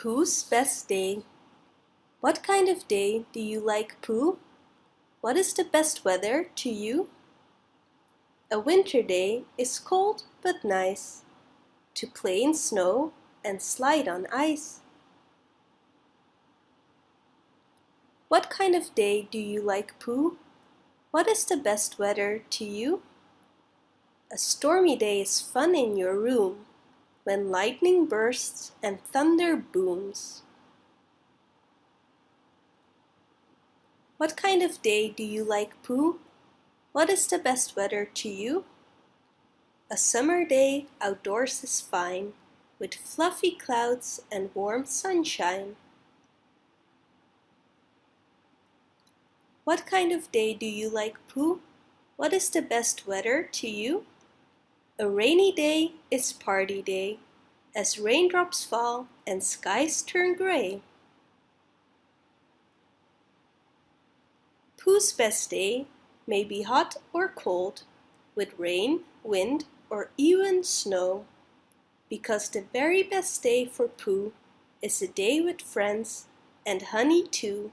Pooh's best day. What kind of day do you like, Pooh? What is the best weather to you? A winter day is cold but nice To play in snow and slide on ice. What kind of day do you like, Pooh? What is the best weather to you? A stormy day is fun in your room When lightning bursts and thunder booms. What kind of day do you like, Pooh? What is the best weather to you? A summer day outdoors is fine With fluffy clouds and warm sunshine. What kind of day do you like, Pooh? What is the best weather to you? A rainy day is party day As raindrops fall and skies turn gray. Pooh's best day may be hot or cold With rain, wind, or even snow Because the very best day for Pooh Is a day with friends and honey too.